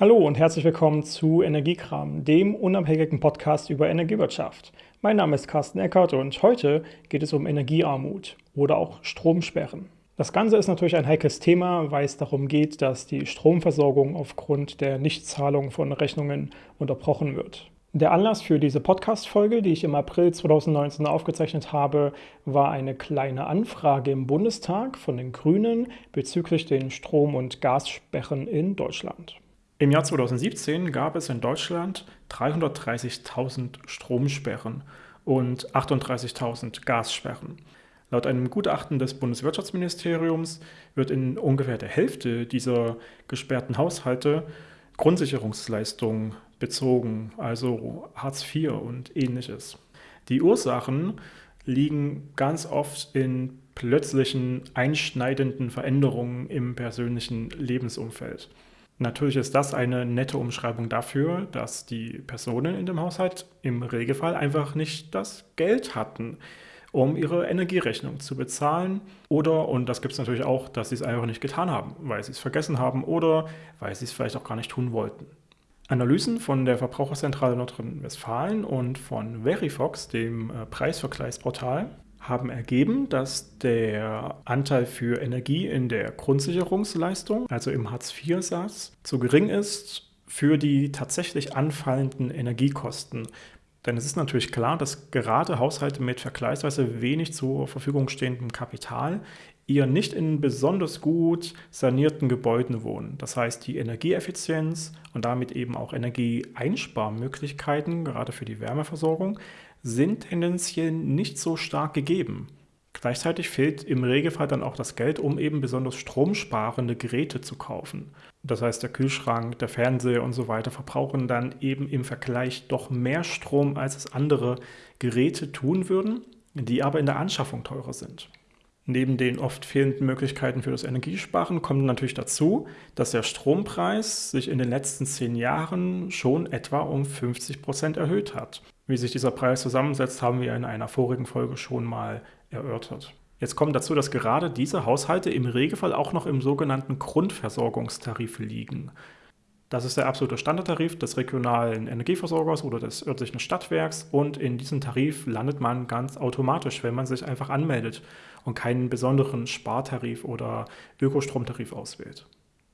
Hallo und herzlich willkommen zu Energiekram, dem unabhängigen Podcast über Energiewirtschaft. Mein Name ist Carsten Eckert und heute geht es um Energiearmut oder auch Stromsperren. Das Ganze ist natürlich ein heikles Thema, weil es darum geht, dass die Stromversorgung aufgrund der Nichtzahlung von Rechnungen unterbrochen wird. Der Anlass für diese Podcast-Folge, die ich im April 2019 aufgezeichnet habe, war eine kleine Anfrage im Bundestag von den Grünen bezüglich den Strom- und Gassperren in Deutschland. Im Jahr 2017 gab es in Deutschland 330.000 Stromsperren und 38.000 Gassperren. Laut einem Gutachten des Bundeswirtschaftsministeriums wird in ungefähr der Hälfte dieser gesperrten Haushalte Grundsicherungsleistungen bezogen, also Hartz IV und ähnliches. Die Ursachen liegen ganz oft in plötzlichen einschneidenden Veränderungen im persönlichen Lebensumfeld. Natürlich ist das eine nette Umschreibung dafür, dass die Personen in dem Haushalt im Regelfall einfach nicht das Geld hatten, um ihre Energierechnung zu bezahlen. Oder, und das gibt es natürlich auch, dass sie es einfach nicht getan haben, weil sie es vergessen haben oder weil sie es vielleicht auch gar nicht tun wollten. Analysen von der Verbraucherzentrale Nordrhein-Westfalen und von Verifox, dem äh, Preisvergleichsportal, haben ergeben, dass der Anteil für Energie in der Grundsicherungsleistung, also im Hartz-IV-Satz, zu gering ist für die tatsächlich anfallenden Energiekosten. Denn es ist natürlich klar, dass gerade Haushalte mit vergleichsweise wenig zur Verfügung stehendem Kapital eher nicht in besonders gut sanierten Gebäuden wohnen. Das heißt, die Energieeffizienz und damit eben auch Energieeinsparmöglichkeiten, gerade für die Wärmeversorgung, sind tendenziell nicht so stark gegeben. Gleichzeitig fehlt im Regelfall dann auch das Geld, um eben besonders stromsparende Geräte zu kaufen. Das heißt, der Kühlschrank, der Fernseher und so weiter verbrauchen dann eben im Vergleich doch mehr Strom, als es andere Geräte tun würden, die aber in der Anschaffung teurer sind. Neben den oft fehlenden Möglichkeiten für das Energiesparen kommt natürlich dazu, dass der Strompreis sich in den letzten zehn Jahren schon etwa um 50 Prozent erhöht hat. Wie sich dieser Preis zusammensetzt, haben wir in einer vorigen Folge schon mal erörtert. Jetzt kommt dazu, dass gerade diese Haushalte im Regelfall auch noch im sogenannten Grundversorgungstarif liegen. Das ist der absolute Standardtarif des regionalen Energieversorgers oder des örtlichen Stadtwerks und in diesem Tarif landet man ganz automatisch, wenn man sich einfach anmeldet und keinen besonderen Spartarif oder Ökostromtarif auswählt.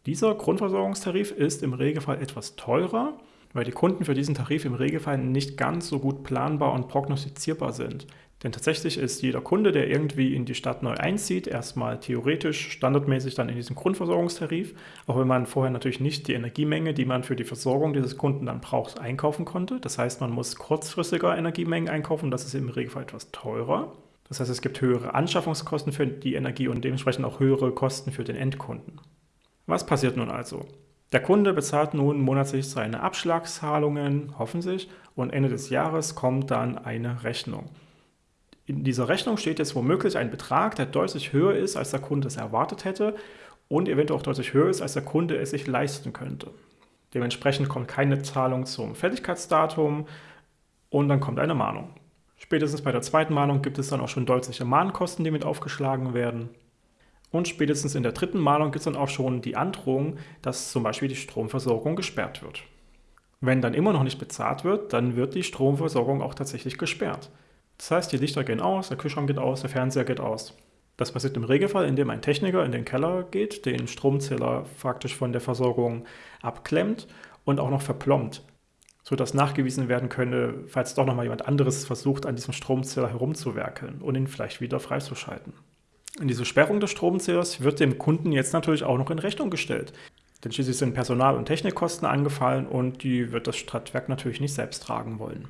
Dieser Grundversorgungstarif ist im Regelfall etwas teurer, weil die Kunden für diesen Tarif im Regelfall nicht ganz so gut planbar und prognostizierbar sind. Denn tatsächlich ist jeder Kunde, der irgendwie in die Stadt neu einzieht, erstmal theoretisch standardmäßig dann in diesem Grundversorgungstarif, auch wenn man vorher natürlich nicht die Energiemenge, die man für die Versorgung dieses Kunden dann braucht, einkaufen konnte. Das heißt, man muss kurzfristiger Energiemengen einkaufen, das ist im Regelfall etwas teurer. Das heißt, es gibt höhere Anschaffungskosten für die Energie und dementsprechend auch höhere Kosten für den Endkunden. Was passiert nun also? Der Kunde bezahlt nun monatlich seine Abschlagszahlungen, hoffen sich, und Ende des Jahres kommt dann eine Rechnung. In dieser Rechnung steht jetzt womöglich ein Betrag, der deutlich höher ist, als der Kunde es erwartet hätte und eventuell auch deutlich höher ist, als der Kunde es sich leisten könnte. Dementsprechend kommt keine Zahlung zum Fertigkeitsdatum und dann kommt eine Mahnung. Spätestens bei der zweiten Mahnung gibt es dann auch schon deutliche Mahnkosten, die mit aufgeschlagen werden. Und spätestens in der dritten Mahnung gibt es dann auch schon die Androhung, dass zum Beispiel die Stromversorgung gesperrt wird. Wenn dann immer noch nicht bezahlt wird, dann wird die Stromversorgung auch tatsächlich gesperrt. Das heißt, die Lichter gehen aus, der Kühlschrank geht aus, der Fernseher geht aus. Das passiert im Regelfall, indem ein Techniker in den Keller geht, den Stromzähler faktisch von der Versorgung abklemmt und auch noch verplombt, sodass nachgewiesen werden könne, falls doch nochmal jemand anderes versucht, an diesem Stromzähler herumzuwerkeln und ihn vielleicht wieder freizuschalten. Und diese Sperrung des Stromzählers wird dem Kunden jetzt natürlich auch noch in Rechnung gestellt. Denn schließlich sind Personal- und Technikkosten angefallen und die wird das Stadtwerk natürlich nicht selbst tragen wollen.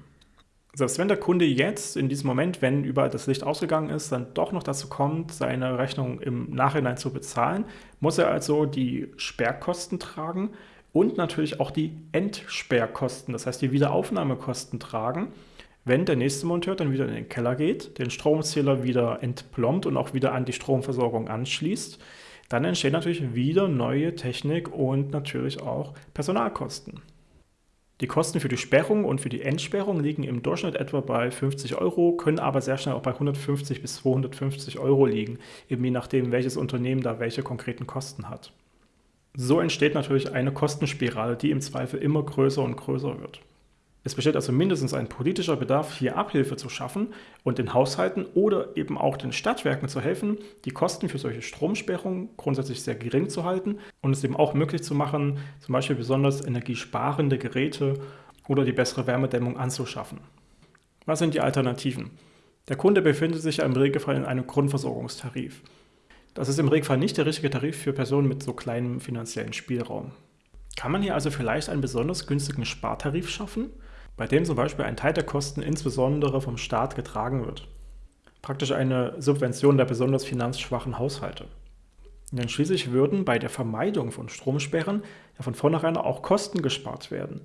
Selbst wenn der Kunde jetzt in diesem Moment, wenn überall das Licht ausgegangen ist, dann doch noch dazu kommt, seine Rechnung im Nachhinein zu bezahlen, muss er also die Sperrkosten tragen und natürlich auch die Entsperrkosten, das heißt die Wiederaufnahmekosten tragen wenn der nächste Monteur dann wieder in den Keller geht, den Stromzähler wieder entplombt und auch wieder an die Stromversorgung anschließt, dann entstehen natürlich wieder neue Technik und natürlich auch Personalkosten. Die Kosten für die Sperrung und für die Entsperrung liegen im Durchschnitt etwa bei 50 Euro, können aber sehr schnell auch bei 150 bis 250 Euro liegen, eben je nachdem, welches Unternehmen da welche konkreten Kosten hat. So entsteht natürlich eine Kostenspirale, die im Zweifel immer größer und größer wird. Es besteht also mindestens ein politischer Bedarf, hier Abhilfe zu schaffen und den Haushalten oder eben auch den Stadtwerken zu helfen, die Kosten für solche Stromsperrungen grundsätzlich sehr gering zu halten und es eben auch möglich zu machen, zum Beispiel besonders energiesparende Geräte oder die bessere Wärmedämmung anzuschaffen. Was sind die Alternativen? Der Kunde befindet sich ja im Regelfall in einem Grundversorgungstarif. Das ist im Regelfall nicht der richtige Tarif für Personen mit so kleinem finanziellen Spielraum. Kann man hier also vielleicht einen besonders günstigen Spartarif schaffen? Bei dem zum Beispiel ein Teil der Kosten insbesondere vom Staat getragen wird. Praktisch eine Subvention der besonders finanzschwachen Haushalte. Denn schließlich würden bei der Vermeidung von Stromsperren ja von vornherein auch Kosten gespart werden.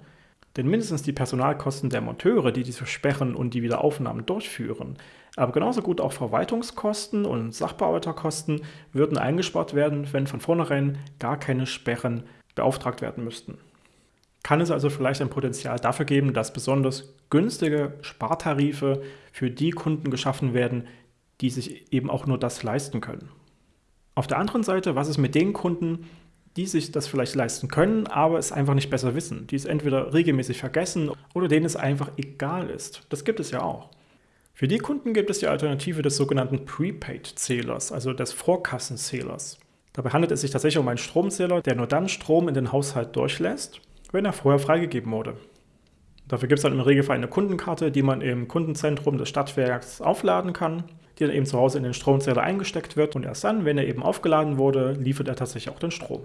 Denn mindestens die Personalkosten der Monteure, die diese Sperren und die Wiederaufnahmen durchführen, aber genauso gut auch Verwaltungskosten und Sachbearbeiterkosten würden eingespart werden, wenn von vornherein gar keine Sperren beauftragt werden müssten kann es also vielleicht ein Potenzial dafür geben, dass besonders günstige Spartarife für die Kunden geschaffen werden, die sich eben auch nur das leisten können. Auf der anderen Seite, was ist mit den Kunden, die sich das vielleicht leisten können, aber es einfach nicht besser wissen, die es entweder regelmäßig vergessen oder denen es einfach egal ist. Das gibt es ja auch. Für die Kunden gibt es die Alternative des sogenannten Prepaid-Zählers, also des Vorkassenzählers. Dabei handelt es sich tatsächlich um einen Stromzähler, der nur dann Strom in den Haushalt durchlässt wenn er vorher freigegeben wurde. Dafür gibt es dann im Regelfall eine Kundenkarte, die man im Kundenzentrum des Stadtwerks aufladen kann, die dann eben zu Hause in den Stromzähler eingesteckt wird und erst dann, wenn er eben aufgeladen wurde, liefert er tatsächlich auch den Strom.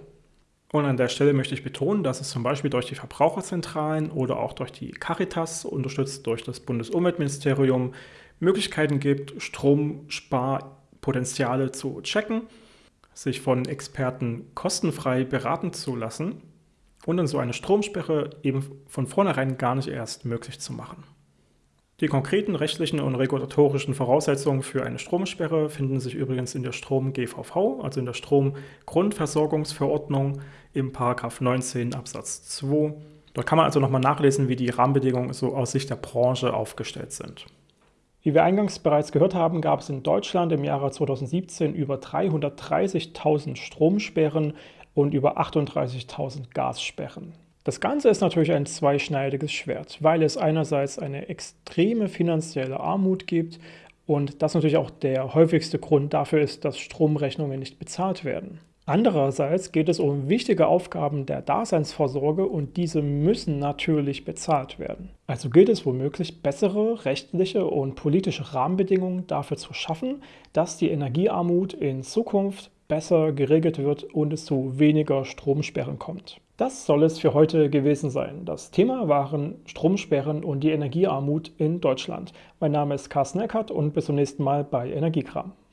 Und an der Stelle möchte ich betonen, dass es zum Beispiel durch die Verbraucherzentralen oder auch durch die Caritas, unterstützt durch das Bundesumweltministerium, Möglichkeiten gibt, Stromsparpotenziale zu checken, sich von Experten kostenfrei beraten zu lassen und dann so eine Stromsperre eben von vornherein gar nicht erst möglich zu machen. Die konkreten rechtlichen und regulatorischen Voraussetzungen für eine Stromsperre finden sich übrigens in der Strom-GVV, also in der Stromgrundversorgungsverordnung im 19 Absatz 2. Dort kann man also nochmal nachlesen, wie die Rahmenbedingungen so aus Sicht der Branche aufgestellt sind. Wie wir eingangs bereits gehört haben, gab es in Deutschland im Jahre 2017 über 330.000 Stromsperren und über 38.000 Gassperren. Das Ganze ist natürlich ein zweischneidiges Schwert, weil es einerseits eine extreme finanzielle Armut gibt und das natürlich auch der häufigste Grund dafür ist, dass Stromrechnungen nicht bezahlt werden. Andererseits geht es um wichtige Aufgaben der Daseinsvorsorge und diese müssen natürlich bezahlt werden. Also gilt es womöglich, bessere rechtliche und politische Rahmenbedingungen dafür zu schaffen, dass die Energiearmut in Zukunft besser geregelt wird und es zu weniger Stromsperren kommt. Das soll es für heute gewesen sein. Das Thema waren Stromsperren und die Energiearmut in Deutschland. Mein Name ist Carsten Eckert und bis zum nächsten Mal bei Energiekram.